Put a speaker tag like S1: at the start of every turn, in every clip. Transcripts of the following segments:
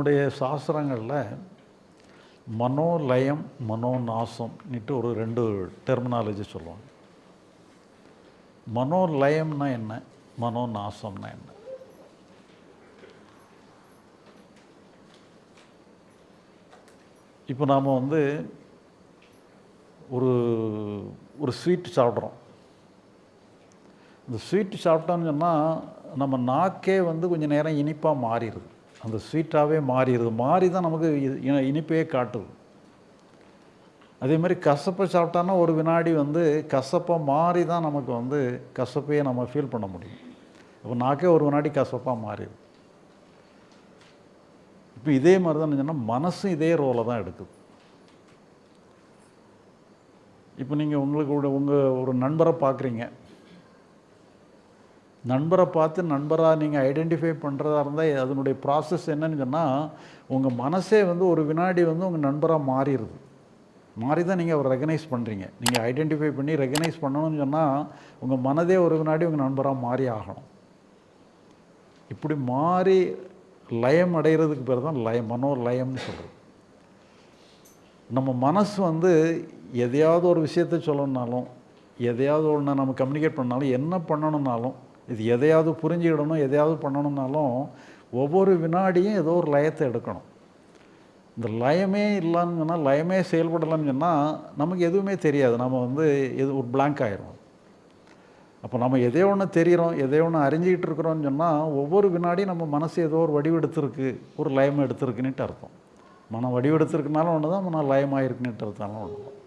S1: நம்முடைய சாஸ்திரங்களில் மனோலயம் மனோநாசம்னுட்டு ஒரு ரெண்டு டெர்மினாலஜி சொல்லுவாங்க. மனோலயம்னா என்ன? மனோநாசம்னா என்ன? இப்போ நாம் வந்து ஒரு ஒரு ஸ்வீட் சாப்பிட்றோம். இந்த ஸ்வீட் சாப்பிட்டோம்னு சொன்னால் நம்ம நாக்கே வந்து கொஞ்சம் நேரம் இனிப்பாக மாறிடுது. அந்த ஸ்வீட்டாகவே மாறிடுது. மாறி தான் நமக்கு இனிப்பையே காட்டுது. அதே மாதிரி கசப்பை சாப்பிட்டோன்னா ஒரு வினாடி வந்து கசப்பாக மாறி தான் நமக்கு வந்து கசப்பையே நம்ம ஃபீல் பண்ண முடியும். அப்போ நாக்கே ஒரு வினாடி கசப்பாக மாறிடுது. இப்போ இதே மாதிரி தான் சொன்னால் மனசும் இதே ரோலை தான் எடுக்குது. இப்போ நீங்கள் உங்களுக்கு உங்கள் ஒரு நண்பரை பார்க்குறீங்க நண்பரை பார்த்து நண்பராக நீங்கள் ஐடென்டிஃபை பண்ணுறதா இருந்தால் அதனுடைய ப்ராசஸ் என்னன்னு சொன்னால் உங்கள் மனசே வந்து ஒரு வினாடி வந்து உங்கள் நண்பராக மாறிடுது மாறி தான் நீங்கள் அவர் ரெகனைஸ் பண்ணுறீங்க நீங்கள் ஐடென்டிஃபை பண்ணி ரெகனைஸ் பண்ணணும்னு சொன்னால் உங்கள் மனதே ஒரு வினாடி உங்கள் நண்பராக மாறி ஆகணும். இப்படி மாறி லயம் அடைகிறதுக்கு பேர் தான் லயம் மனோ லயம்னு சொல்கிறது நம்ம மனசு வந்து எதையாவது ஒரு விஷயத்த சொல்லணுன்னாலும் எதையாவது ஒன்று நம்ம கம்யூனிகேட் பண்ணாலும் என்ன பண்ணணுன்னாலும் இது எதையாவது புரிஞ்சுக்கிடணும் எதையாவது பண்ணணும்னாலும் ஒவ்வொரு வினாடியும் ஏதோ ஒரு லயத்தை எடுக்கணும். இந்த லயமே இல்லைன்னு சொன்னால் லயமே செயல்படலன்னு சொன்னால் நமக்கு எதுவுமே தெரியாது. நம்ம வந்து எது ஒரு பிளாங்க் ஆயிரும் அப்போ நம்ம எதையோ ஒன்று தெரிகிறோம் எதையோ ஒன்று அறிஞ்சிக்கிட்டு இருக்கிறோம்னு சொன்னால் ஒவ்வொரு வினாடியும் நம்ம மனசு ஏதோ ஒரு வடிவெடுத்திருக்கு ஒரு லயம் எடுத்திருக்குன்னுட்டு அர்த்தம். மனம் வடிவெடுத்திருக்குனாலும் ஒன்று தான் மனம் லயமாயிருக்குன்னுட்டு அர்த்தம்லாம் ஒன்று தான்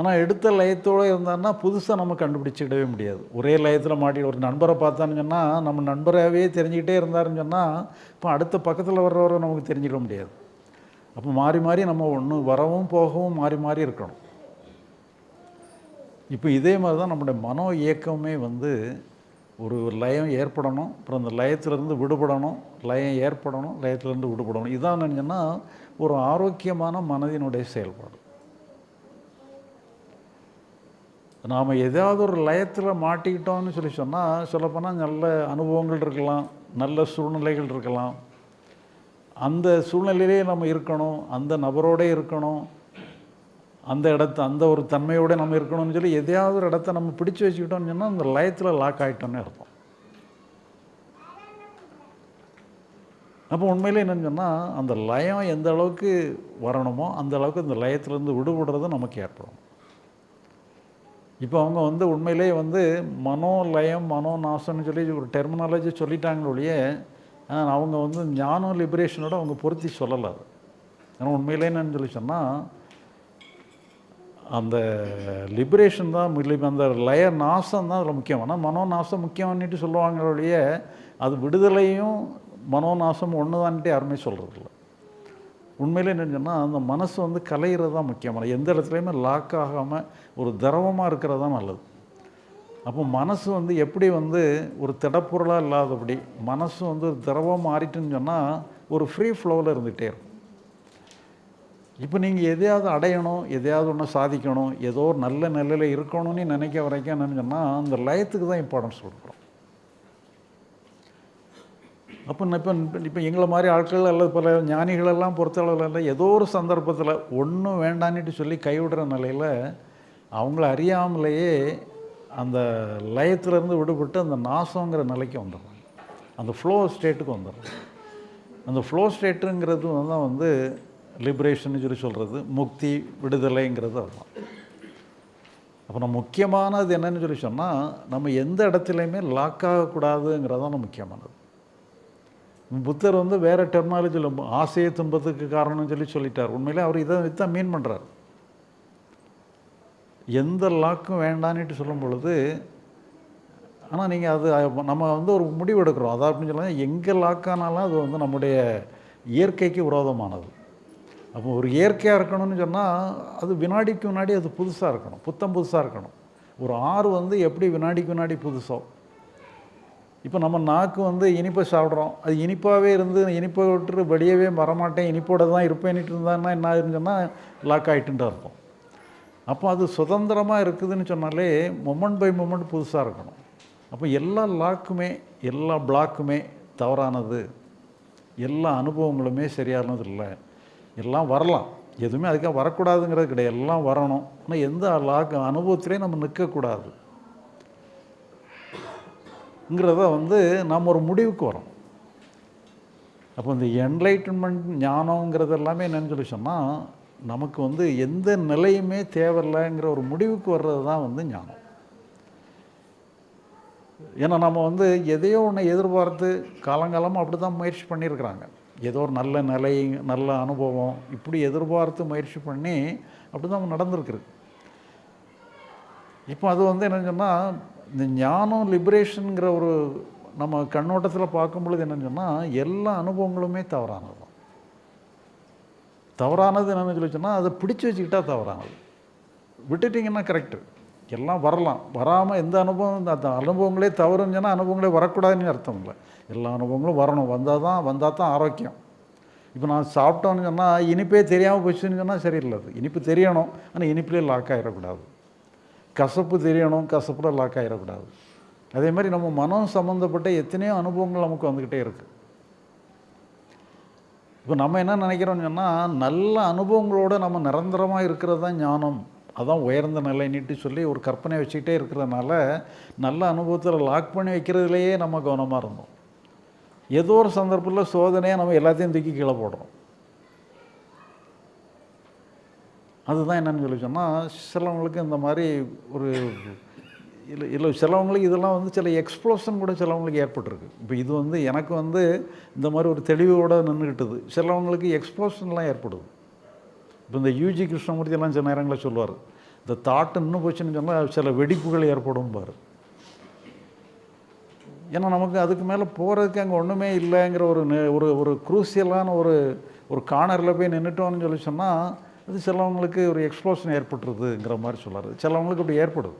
S1: ஆனால் எடுத்த லயத்தோடு இருந்தான்னா புதுசாக நம்ம கண்டுபிடிச்சிடவே முடியாது. ஒரே லயத்தில் மாட்டி ஒரு நண்பரை பார்த்தான்னு சொன்னால் நம்ம நண்பராகவே தெரிஞ்சுக்கிட்டே இருந்தாருன்னு சொன்னால் இப்போ அடுத்த பக்கத்தில் வர்றவரை நமக்கு தெரிஞ்சிக்க முடியாது. அப்போ மாறி மாறி நம்ம ஒன்று வரவும் போகவும் மாறி மாறி இருக்கணும். இப்போ இதே மாதிரி தான் நம்முடைய மனோ இயக்கமே வந்து ஒரு லயம் ஏற்படணும் அப்புறம் அந்த லயத்திலேருந்து விடுபடணும் லயம் ஏற்படணும் லயத்திலேருந்து விடுபடணும். இதான் நினச்சோன்னா ஒரு ஆரோக்கியமான மனதினுடைய செயல்பாடு. நாம் ஏதாவது ஒரு லயத்தில் மாட்டிக்கிட்டோம்னு சொல்லி சொன்னால் சொல்லப்போனால் நல்ல அனுபவங்கள் இருக்கலாம் நல்ல சூழ்நிலைகள் இருக்கலாம். அந்த சூழ்நிலையிலே நம்ம இருக்கணும் அந்த நபரோடே இருக்கணும் அந்த இடத்த அந்த ஒரு தன்மையோடு நம்ம இருக்கணும்னு சொல்லி எதையாவது ஒரு இடத்த நம்ம பிடிச்சு வச்சுக்கிட்டோம்னு சொன்னால் அந்த லயத்தில் லாக் ஆகிட்டோன்னு அர்த்தம். அப்போ உண்மையிலே என்னன்னு சொன்னால் அந்த லயம் எந்த அளவுக்கு வரணுமோ அந்த அளவுக்கு அந்த லயத்திலேருந்து விடுபடுறது நமக்கு ஏற்படும். இப்போ அவங்க வந்து உண்மையிலே வந்து மனோலயம் மனோநாசம்னு சொல்லி ஒரு டெர்மினாலஜி சொல்லிட்டாங்களே ஒழிய ஆனால் அவங்க வந்து ஞானம் லிபரேஷனோட அவங்க பொருத்தி சொல்லலை அது. ஏன்னா உண்மையிலே என்னன்னு சொல்லி சொன்னால் அந்த லிபரேஷன் தான் அந்த லய நாசம் தான் அதில் முக்கியம். ஆனால் மனோநாசம் முக்கியம்னுட்டு சொல்லுவாங்களே ஒழிய அது விடுதலையும் மனோநாசம் ஒன்று தான்ட்டு யாருமே சொல்கிறதில்ல உண்மையிலே என்னென்னா அந்த மனசு வந்து கலையிறது தான் முக்கியமான எந்த இடத்துலையுமே லாக் ஆகாமல் ஒரு திரவமாக இருக்கிறது தான் நல்லது. அப்போ மனசு வந்து எப்படி வந்து ஒரு திடப்பொருளாக இல்லாதபடி மனசு வந்து ஒரு திரவம் மாறிட்டுன்னு சொன்னால் ஒரு ஃப்ரீ ஃப்ளோவில் இருந்துகிட்டே இருக்கும். இப்போ நீங்கள் எதையாவது அடையணும் எதையாவது ஒன்று சாதிக்கணும் ஏதோ ஒரு நல்ல நிலையில் இருக்கணும்னு நினைக்க வரைக்கும் என்னென்னு சொன்னால் அந்த லயத்துக்கு தான் இம்பார்ட்டன்ஸ் கொடுக்கும் அப்போ இப்போ இப்போ எங்களை மாதிரி ஆட்கள் அல்லது பல ஞானிகளெல்லாம் பொறுத்தளவில் ஏதோ ஒரு சந்தர்ப்பத்தில் ஒன்றும் வேண்டான்னுட்டு சொல்லி கைவிடுற நிலையில் அவங்கள அறியாமலேயே அந்த லயத்திலேருந்து விடுபட்டு அந்த நாசங்கிற நிலைக்கு வந்துடுறாங்க. அந்த ஃப்ளோ ஸ்டேட்டுக்கு வந்துடுறாங்க. அந்த ஃப்ளோ ஸ்டேட்டுங்கிறது தான் வந்து லிபரேஷன் சொல்லி சொல்கிறது முக்தி விடுதலைங்கிறது அதுதான். அப்போ நம்ம முக்கியமானது என்னன்னு சொல்லி சொன்னால் நம்ம எந்த இடத்துலையுமே லாக் ஆகக்கூடாதுங்கிறது தான் முக்கியமானது. புத்தர் வந்து வேறு டெர்மாலஜியில் ஆசையை துன்பத்துக்கு காரணம்னு சொல்லி சொல்லிட்டார். உண்மையிலே அவர் இதை இதான் மீன் பண்ணுறார் எந்த லாக்கும் வேண்டான்னுட்டு சொல்லும் பொழுது ஆனால் நீங்கள் அது நம்ம வந்து ஒரு முடிவு எடுக்கிறோம். அதாவது அப்படின்னு சொல்லலாம் எங்கே லாக்கானாலும் அது வந்து நம்முடைய இயற்கைக்கு விரோதமானது. அப்போ ஒரு இயற்கையாக இருக்கணும்னு சொன்னால் அது வினாடிக்கு வினாடி அது புதுசாக இருக்கணும். புத்தம் புதுசாக இருக்கணும். ஒரு ஆறு வந்து எப்படி வினாடிக்கு வினாடி புதுசோ இப்போ நம்ம நாக்கு வந்து இனிப்பை சாப்பிட்றோம். அது இனிப்பாகவே இருந்து இனிப்பை விட்டு வெளியவே வரமாட்டேன் இனிப்போட தான் இருப்பேன்னுட்டு இருந்தான்னா என்ன ஆயிருன்னு சொன்னால் லாக் ஆகிட்டுன்ட்டு அர்த்தம் அப்போ அது சுதந்திரமாக இருக்குதுன்னு சொன்னாலே மொமெண்ட் பை மொமெண்ட் புதுசாக இருக்கணும். அப்போ எல்லா லாக்குமே எல்லா பிளாக்குமே தவறானது. எல்லா அனுபவங்களுமே சரியானது இல்லை எல்லாம் வரலாம். எதுவுமே அதுக்காக வரக்கூடாதுங்கிறது கிடையாது. எல்லாம் வரணும். ஆனால் எந்த லாக் அனுபவத்திலையும் நம்ம நிற்கக்கூடாது. ங்கிறத வந்து நாம் ஒரு முடிவுக்கு வரோம். அப்போ இந்த என்லைட்டன்மெண்ட் ஞானங்கிறது எல்லாமே என்னன்னு சொல்லி சொன்னால் நமக்கு வந்து எந்த நிலையுமே தேவையில்லைங்கிற ஒரு முடிவுக்கு வர்றது தான் வந்து ஞானம். ஏன்னா நம்ம வந்து எதையோ ஒன்று எதிர்பார்த்து காலங்காலமாக அப்படி தான் முயற்சி பண்ணியிருக்கிறாங்க. ஏதோ ஒரு நல்ல நிலை நல்ல அனுபவம் இப்படி எதிர்பார்த்து முயற்சி பண்ணி அப்படி தான் நடந்திருக்குது இப்போ அது வந்து என்னன்னு சொன்னால் இந்த ஞானம் லிபரேஷனுங்கிற ஒரு நம்ம கண்ணோட்டத்தில் பார்க்கும் பொழுது என்னன்னு சொன்னால் எல்லா அனுபவங்களுமே தவறானது. தான் தவறானது என்னென்னு சொல்லி சொன்னால் அதை பிடிச்சி வச்சுக்கிட்டால் தவறானது. விட்டுட்டிங்கன்னா கரெக்டு எல்லாம் வரலாம். வராமல் எந்த அனுபவம் அந்த அனுபவங்களே தவறுன்னு சொன்னால் அனுபவங்களே வரக்கூடாதுன்னு அர்த்தம் இல்லை. எல்லா அனுபவங்களும் வரணும். வந்தால் தான் வந்தால் தான் ஆரோக்கியம். இப்போ நான் சாப்பிட்டோன்னு சொன்னால் இனிப்பே தெரியாமல் போச்சுன்னு சொன்னால் சரியில்லை அது இனிப்பு தெரியணும். ஆனால் இனிப்பிலே லாக் ஆகிடக்கூடாது கசப்பு தெரியணும் கசப்பில் லாக் ஆகிடக்கூடாது அதே மாதிரி நம்ம மனம் சம்மந்தப்பட்ட எத்தனையோ அனுபவங்கள் நமக்கு வந்துக்கிட்டே இருக்குது இப்போ நம்ம என்ன நினைக்கிறோம்னு சொன்னால் நல்ல அனுபவங்களோடு நம்ம நிரந்தரமாக இருக்கிறது தான் ஞானம். அதான் உயர்ந்த நிலைன்னுட்டு சொல்லி ஒரு கற்பனை வச்சுக்கிட்டே இருக்கிறதுனால நல்ல அனுபவத்தில் லாக் பண்ணி வைக்கிறதுலையே நம்ம கவனமாக இருந்தோம். ஏதோ ஒரு சந்தர்ப்பத்தில் சோதனையாக நம்ம எல்லாத்தையும் தூக்கி கீழே போடுறோம். அதுதான் என்னென்னு சொல்லி சொன்னால் சிலவங்களுக்கு இந்த மாதிரி ஒரு இல்லை இல்லை சிலவங்களுக்கு இதெல்லாம் வந்து சில எக்ஸ்ப்ளோஷன் கூட சிலவங்களுக்கு ஏற்பட்டிருக்கு. இப்போ இது வந்து எனக்கு வந்து இந்த மாதிரி ஒரு தெளிவோடு நின்றுக்கிட்டது சிலவங்களுக்கு எக்ஸ்ப்ளோஷன்லாம் ஏற்படுது. இப்போ இந்த யூஜி கிருஷ்ணமூர்த்தி எல்லாம் சில நேரங்களில் சொல்லுவார் இந்த தாட் இன்னும் போச்சுன்னு சொன்னால் சில வெடிப்புகள் ஏற்படும் பாரு. ஏன்னா நமக்கு அதுக்கு மேலே போகிறதுக்கு அங்கே ஒன்றுமே இல்லைங்கிற ஒரு நெ- ஒரு ஒரு குரூசியலான ஒரு ஒரு கார்னரில் போய் நின்றுட்டோம்னு சொல்லி சொன்னால் அது சிலவங்களுக்கு ஒரு எக்ஸ்ப்ளோஷன் ஏற்பட்டுருதுங்கிற மாதிரி சொல்லாரு சிலவங்களுக்கு அப்படி ஏற்படுது.